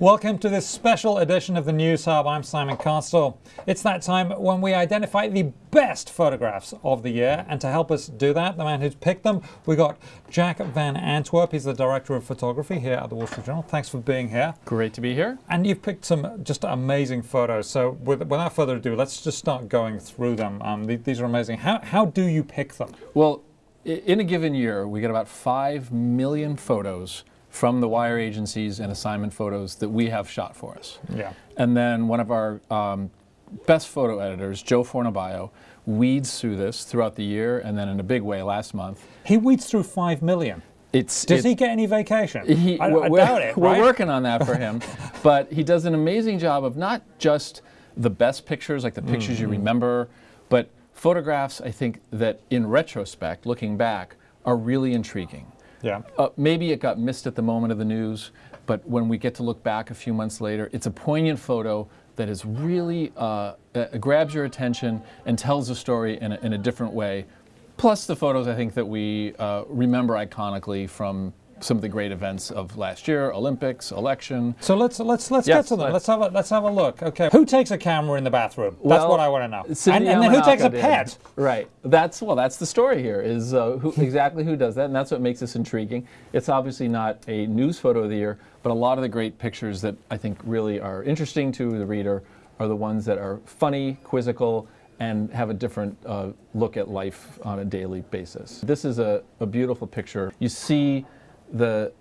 Welcome to this special edition of the News Hub. I'm Simon Constable. It's that time when we identify the best photographs of the year, and to help us do that, the man who's picked them, we got Jack Van Antwerp. He's the director of photography here at the Wall Street Journal. Thanks for being here. Great to be here. And you've picked some just amazing photos. So with, without further ado, let's just start going through them. Um, th these are amazing. How, how do you pick them? Well, in a given year, we get about 5 million photos from the wire agencies and assignment photos that we have shot for us. Yeah. And then one of our um, best photo editors, Joe Fornabaio, weeds through this throughout the year and then in a big way last month. He weeds through 5 million. It's, Does it, he get any vacation? He, I, we're, I doubt it. We're right? working on that for him. but he does an amazing job of not just the best pictures, like the pictures mm -hmm. you mm-hmm. remember, but photographs, I think, that in retrospect, looking back, are really intriguing. Yeah. Uh, maybe it got missed at the moment of the news, but when we get to look back a few months later, it's a poignant photo that is really uh, uh, grabs your attention and tells a story in a, in a different way. Plus the photos I think that we uh, remember iconically from some of the great events of last year, Olympics, election. So let's let's let's yes, get to them. Let's, let's, have a let's have a look. Okay, who takes a camera in the bathroom? That's well, what I want to know. And, and, then who takes a pet? Did. Right. That's well. That's the story here. Is uh, who exactly who does that, and that's what makes this intriguing. It's obviously not a news photo of the year, but a lot of the great pictures that I think really are interesting to the reader are the ones that are funny, quizzical, and have a different uh, look at life on a daily basis. This is a, a beautiful picture. You see the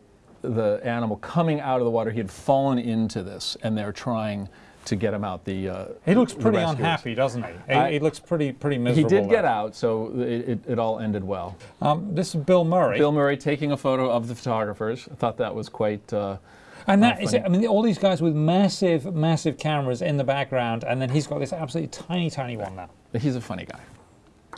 the animal coming out of the water. He had fallen into this, and they're trying to get him out. The uh, he looks pretty unhappy, doesn't he? He, I, he, looks pretty pretty miserable. He did get out, so it, it, it all ended well. Um, this is Bill Murray. Bill Murray taking a photo of the photographers. I thought that was quite. Uh, and that is it. I mean, all these guys with massive, massive cameras in the background, and then he's got this absolutely tiny, tiny one now. He's a funny guy.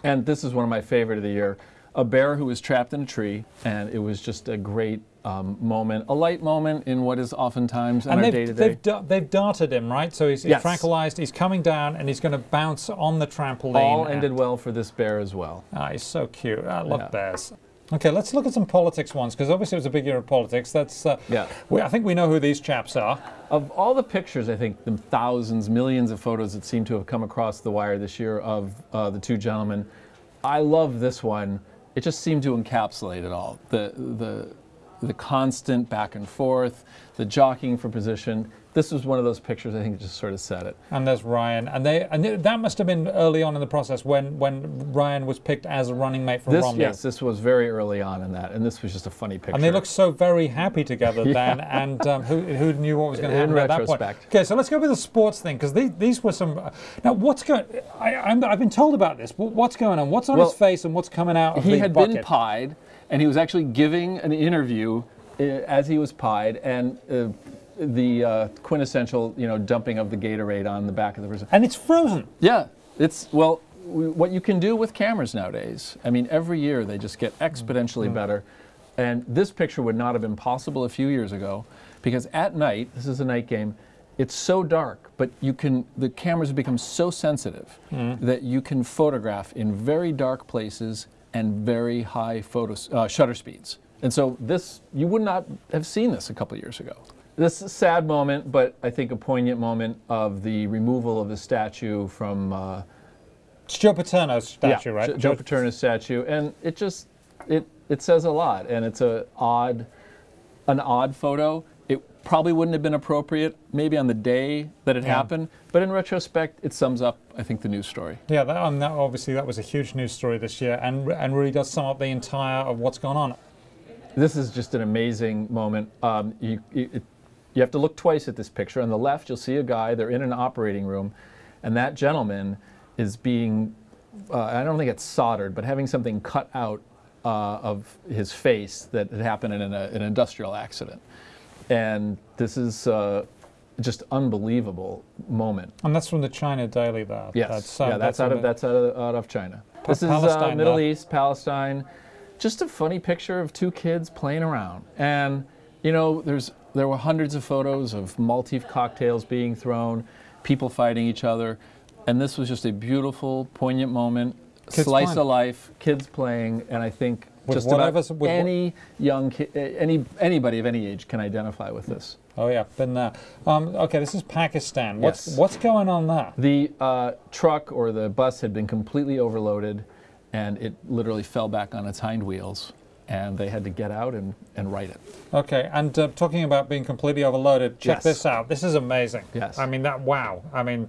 And this is one of my favorite of the year a bear who was trapped in a tree, and it was just a great um, moment, a light moment in what is oftentimes in and our day to day. They've, they've darted him, right? So he's, he's yes. tranquilized, he's coming down, and he's going to bounce on the trampoline. All ended well for this bear as well. Ah, he's so cute. I love yeah. bears. Okay, let's look at some politics ones, because obviously it was a big year of politics. That's uh, yeah. We, I think we know who these chaps are. Of all the pictures, I think the thousands, millions of photos that seem to have come across the wire this year of uh, the two gentlemen, I love this one it just seemed to encapsulate it all. The, the, the constant back and forth, the jockeying for position, this was one of those pictures I think just sort of said it. And there's Ryan, and they and that must have been early on in the process when when Ryan was picked as a running mate for this, Romney. Yes, this was very early on in that, and this was just a funny picture. And they looked so very happy together yeah. then, and um, who, who knew what was going to happen at that point? Okay, so let's go with the sports thing because these, these were some. Uh, now, what's going? I, have been told about this. What's going on? What's on well, his face and what's coming out? he had bucket? been pied, and he was actually giving an interview uh, as he was pied, and. Uh, the uh, quintessential, you know, dumping of the Gatorade on the back of the person. And it's frozen. Yeah, it's well, what you can do with cameras nowadays. I mean, every year they just get exponentially mm -hmm. better. And this picture would not have been possible a few years ago because at night, this is a night game, it's so dark, but you can the cameras have become so sensitive mm -hmm. that you can photograph in very dark places and very high photo uh, shutter speeds. And so this you would not have seen this a couple years ago. This is a sad moment, but I think a poignant moment of the removal of the statue from. Uh, it's Joe Paterno's statue, yeah, right? Joe Paterno's statue, and it just it it says a lot, and it's a odd, an odd photo. Probably wouldn't have been appropriate, maybe on the day that it yeah. happened, but in retrospect, it sums up, I think, the news story. Yeah, that, um, that obviously that was a huge news story this year, and and really does sum up the entire of what's gone on. This is just an amazing moment. Um, you, it, you have to look twice at this picture. On the left, you'll see a guy, they're in an operating room, and that gentleman is being, uh, I don't think it's soldered, but having something cut out uh, of his face that had happened in a, an industrial accident. And this is uh, just unbelievable moment. And that's from the China Daily there. Yes, that's, um, yeah, that's, that's out of, that's out of, out of China. Pa this is uh, Middle there. East, Palestine. Just a funny picture of two kids playing around. And, you know, there's there were hundreds of photos of Maltese cocktails being thrown, people fighting each other, and this was just a beautiful, poignant moment, kids slice playing. of life, kids playing, and I think Just whatever- about with any young ki- eh, any anybody of any age can identify with this. Oh yeah, been there. Um, okay, this is Pakistan. What's Yes. what's going on there? The uh, truck or the bus had been completely overloaded, and it literally fell back on its hind wheels, and they had to get out and, and right it. Okay, and uh, talking about being completely overloaded, check Yes. this out. This is amazing. Yes. I mean that. Wow. I mean.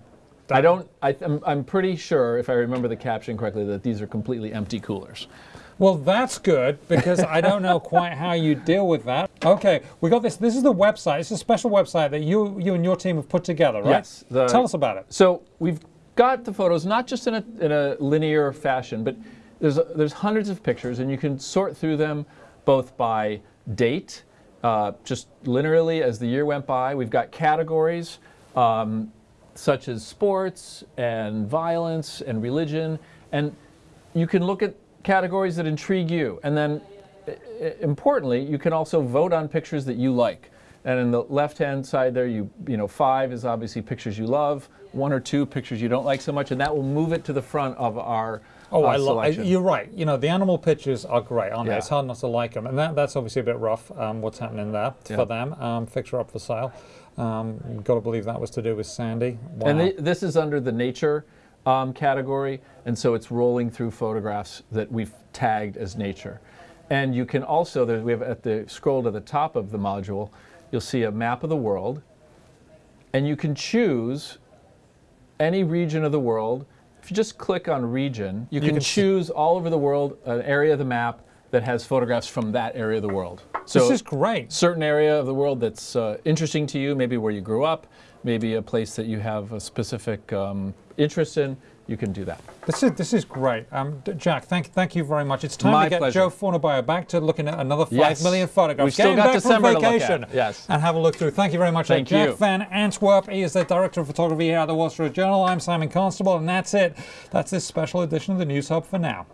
I don't. I, I'm, I'm pretty sure, if I remember the caption correctly, that these are completely empty coolers. Well, that's good because I don't know quite how you deal with that. Okay, we got this. This is the website. It's a special website that you you and your team have put together, right? Yes, the- Tell us about it. So we've got the photos not just in a, in a linear fashion, but there's there's hundreds of pictures, and you can sort through them both by date, uh, just linearly as the year went by. We've got categories um, such as sports and violence and religion, and you can look at categories that intrigue you, and then importantly, you can also vote on pictures that you like. And in the left-hand side there, you you know five is obviously pictures you love, one or two pictures you don't like so much, and that will move it to the front of our Oh, uh, I love. You're right. You know, the animal pictures are great, aren't they? It's hard not to like them, and that, that's obviously a bit rough. Um, what's happening there Yeah. for them? Um, fixer up for sale. Um, Got to believe that was to do with Sandy. Wow. And thi- this is under the nature um, category, and so it's rolling through photographs that we've tagged as nature. And you can also, there, we have at the scroll to the top of the module, you'll see a map of the world, and you can choose any region of the world. If you just click on region, you, can, can choose all over the world an area of the map that has photographs from that area of the world. So this is great. certain area of the world that's uh, interesting to you, maybe where you grew up, maybe a place that you have a specific um, interest in, you can do that. This is this is great. Um, Jack, thank thank you very much. It's time My to get pleasure. Joe Fornabaio back to looking at another five Yes. million photographs. We've still got back December to look at. vacation. Yes. And have a look through. Thank you very much. Thank Jack you. Van Antwerp. He is the director of photography here at the Wall Street Journal. I'm Simon Constable, and that's it. That's this special edition of the News Hub for now.